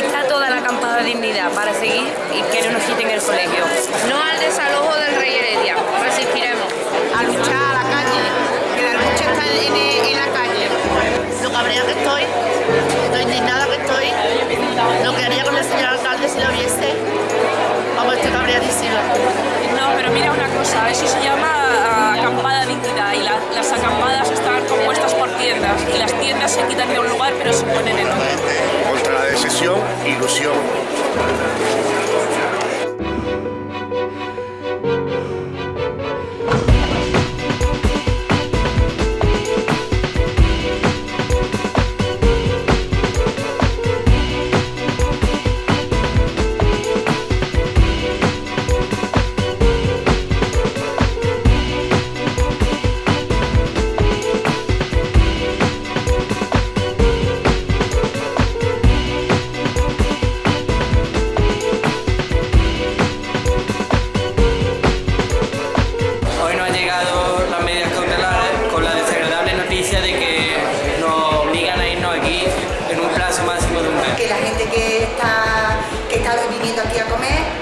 está toda la acampada de dignidad para seguir y que no nos quiten el colegio. No al desalojo del Rey Heredia, resistiremos. A luchar a la calle, que la lucha está en, en la calle. Lo cabrea que estoy, lo indignada que estoy, lo que haría con el señor alcalde si lo viese, vamos, estoy cabreadísima. No, pero mira una cosa, eso se llama ah, acampada dignidad y la- las acampadas están compuestas por tiendas y las tiendas se quitan de un lugar pero se ponen en otro. Ilusión.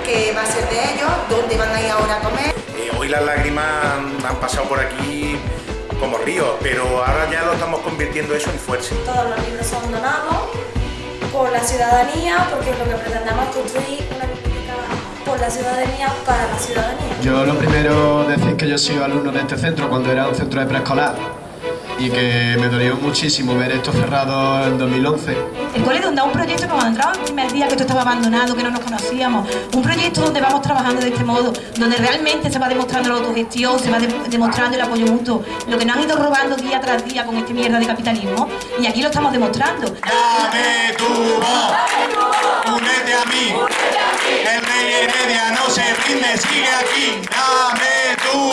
Que va a ser de ellos, dónde van a ir ahora a comer. Eh, hoy las lágrimas han, pasado por aquí como ríos, pero ahora ya lo estamos convirtiendo eso en fuerza. Todos los libros son donados por la ciudadanía, porque lo que pretendemos es construir una biblioteca por la ciudadanía, para la ciudadanía. Yo lo primero decir que yo soy alumno de este centro cuando era un centro de preescolar y que me dolió muchísimo ver esto cerrado en 2011. El cole donde un proyecto que cuando entraba el primer día que esto estaba abandonado, que no nos conocíamos, un proyecto donde vamos trabajando de este modo, donde realmente se va demostrando la autogestión, se va de- demostrando el apoyo mutuo, lo que nos han ido robando día tras día con este mierda de capitalismo, y aquí lo estamos demostrando. Dame tu voz, únete a mí. El rey Heredia no se rinde, sigue aquí. Dame tu voz.